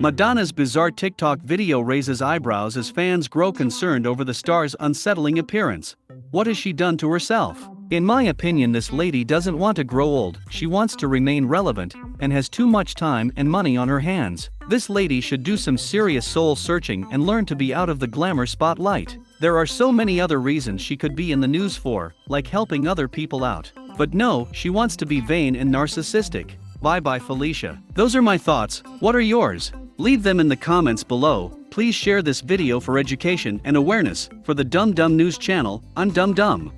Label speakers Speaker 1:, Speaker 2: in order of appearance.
Speaker 1: Madonna's bizarre TikTok video raises eyebrows as fans grow concerned over the star's unsettling appearance. What has she done to herself? In my opinion, this lady doesn't want to grow old, she wants to remain relevant, and has too much time and money on her hands. This lady should do some serious soul searching and learn to be out of the glamour spotlight. There are so many other reasons she could be in the news for, like helping other people out. But no, she wants to be vain and narcissistic. Bye bye Felicia. Those are my thoughts, what are yours? Leave them in the comments below, please share this video for education and awareness, for the Dumb Dumb News channel, I'm Dumb Dumb.